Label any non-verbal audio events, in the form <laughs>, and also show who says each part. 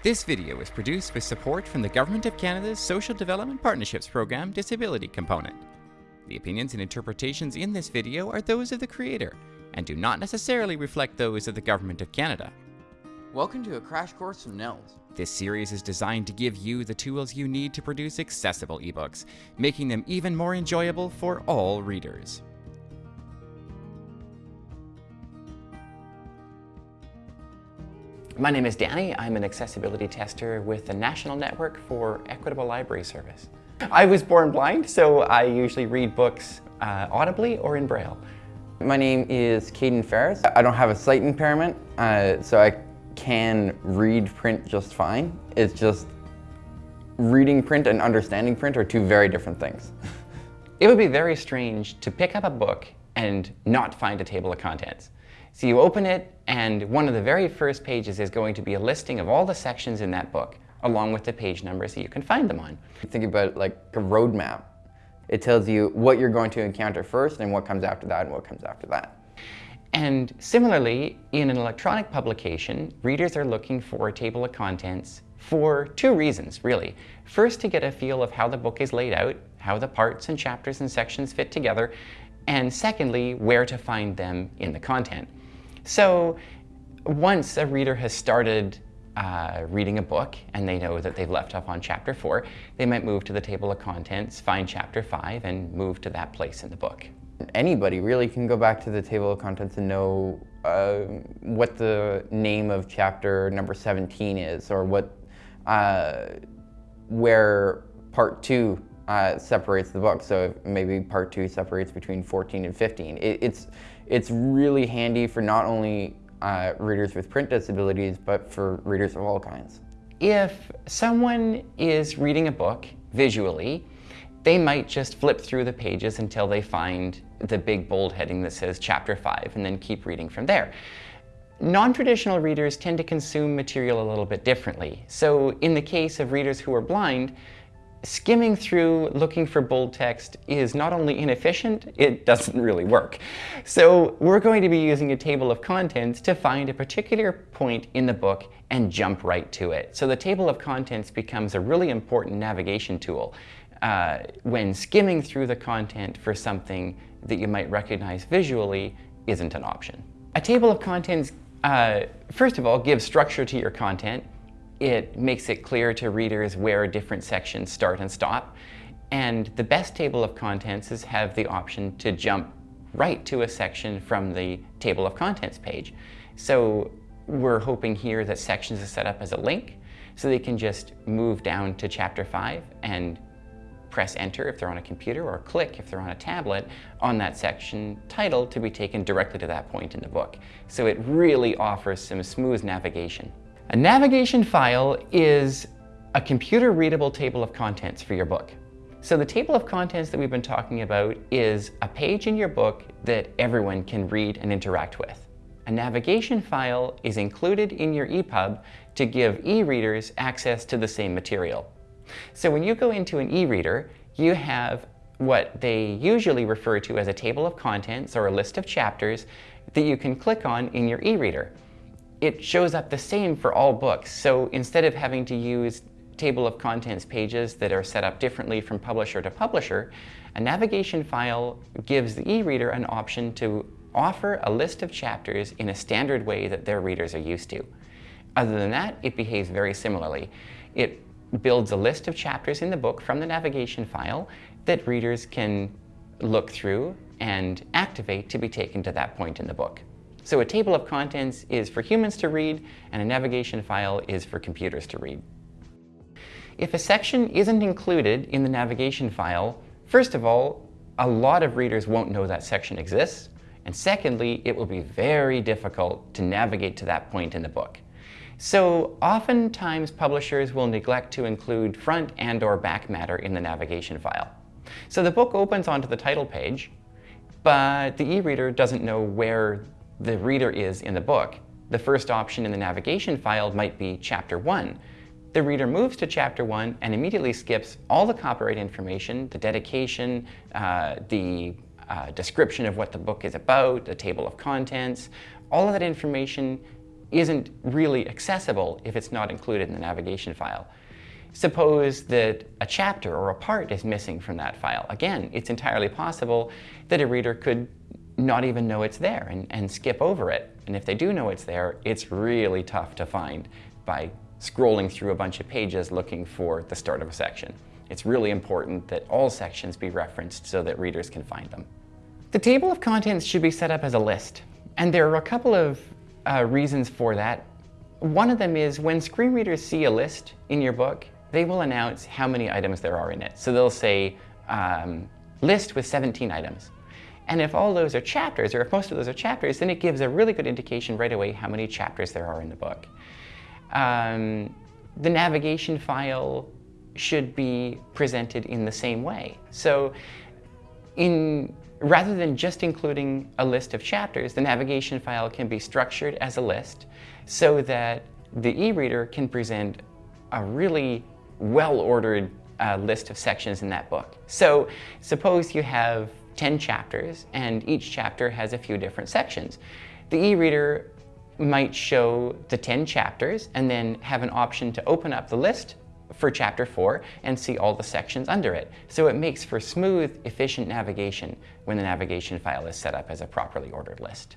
Speaker 1: This video is produced with support from the Government of Canada's Social Development Partnerships Program Disability Component. The opinions and interpretations in this video are those of the creator and do not necessarily reflect those of the Government of Canada.
Speaker 2: Welcome to a crash course from NNELS.
Speaker 1: This series is designed to give you the tools you need to produce accessible ebooks, making them even more enjoyable for all readers. My name is Danny. I'm an accessibility tester with the National Network for Equitable Library Service. I was born blind, so I usually read books uh, audibly or in Braille.
Speaker 3: My name is Caden Ferris. I don't have a sight impairment, uh, so I can read print just fine. It's just reading print and understanding print are two very different things. <laughs>
Speaker 1: It would be very strange to pick up a book and not find a table of contents. So you open it and one of the very first pages is going to be a listing of all the sections in that book along with the page numbers that you can find them on.
Speaker 3: Think about it like a roadmap. It tells you what you're going to encounter first and what comes after that and what comes after that.
Speaker 1: And similarly, in an electronic publication, readers are looking for a table of contents for two reasons, really. First, to get a feel of how the book is laid out, how the parts and chapters and sections fit together, and secondly, where to find them in the content. So once a reader has started uh, reading a book and they know that they've left off on chapter four, they might move to the table of contents, find chapter five, and move to that place in the book.
Speaker 3: Anybody really can go back to the table of contents and know uh, what the name of chapter number 17 is or what uh, where part two uh, separates the book. So maybe part two separates between 14 and 15. It, it's, it's really handy for not only uh, readers with print disabilities, but for readers of all kinds.
Speaker 1: If someone is reading a book visually, they might just flip through the pages until they find the big bold heading that says chapter 5 and then keep reading from there. Non-traditional readers tend to consume material a little bit differently. So in the case of readers who are blind, skimming through looking for bold text is not only inefficient, it doesn't really work. So we're going to be using a table of contents to find a particular point in the book and jump right to it. So the table of contents becomes a really important navigation tool uh, when skimming through the content for something that you might recognize visually isn't an option. A table of contents, uh, first of all, gives structure to your content it makes it clear to readers where different sections start and stop. And the best table of contents is have the option to jump right to a section from the table of contents page. So we're hoping here that sections are set up as a link so they can just move down to chapter 5 and press enter if they're on a computer or click if they're on a tablet on that section title to be taken directly to that point in the book. So it really offers some smooth navigation. A navigation file is a computer-readable table of contents for your book. So the table of contents that we've been talking about is a page in your book that everyone can read and interact with. A navigation file is included in your EPUB to give e-readers access to the same material. So when you go into an e-reader, you have what they usually refer to as a table of contents or a list of chapters that you can click on in your e-reader it shows up the same for all books. So instead of having to use table of contents pages that are set up differently from publisher to publisher, a navigation file gives the e-reader an option to offer a list of chapters in a standard way that their readers are used to. Other than that, it behaves very similarly. It builds a list of chapters in the book from the navigation file that readers can look through and activate to be taken to that point in the book. So a table of contents is for humans to read, and a navigation file is for computers to read. If a section isn't included in the navigation file, first of all, a lot of readers won't know that section exists, and secondly, it will be very difficult to navigate to that point in the book. So oftentimes publishers will neglect to include front and or back matter in the navigation file. So the book opens onto the title page, but the e-reader doesn't know where the reader is in the book. The first option in the navigation file might be chapter one. The reader moves to chapter one and immediately skips all the copyright information, the dedication, uh, the uh, description of what the book is about, the table of contents, all of that information isn't really accessible if it's not included in the navigation file. Suppose that a chapter or a part is missing from that file. Again, it's entirely possible that a reader could not even know it's there and, and skip over it. And if they do know it's there, it's really tough to find by scrolling through a bunch of pages looking for the start of a section. It's really important that all sections be referenced so that readers can find them. The table of contents should be set up as a list. And there are a couple of uh, reasons for that. One of them is when screen readers see a list in your book, they will announce how many items there are in it. So they'll say, um, list with 17 items. And if all those are chapters, or if most of those are chapters, then it gives a really good indication right away how many chapters there are in the book. Um, the navigation file should be presented in the same way. So in, rather than just including a list of chapters, the navigation file can be structured as a list so that the e-reader can present a really well-ordered uh, list of sections in that book. So suppose you have 10 chapters and each chapter has a few different sections. The e-reader might show the 10 chapters and then have an option to open up the list for chapter 4 and see all the sections under it. So it makes for smooth, efficient navigation when the navigation file is set up as a properly ordered list.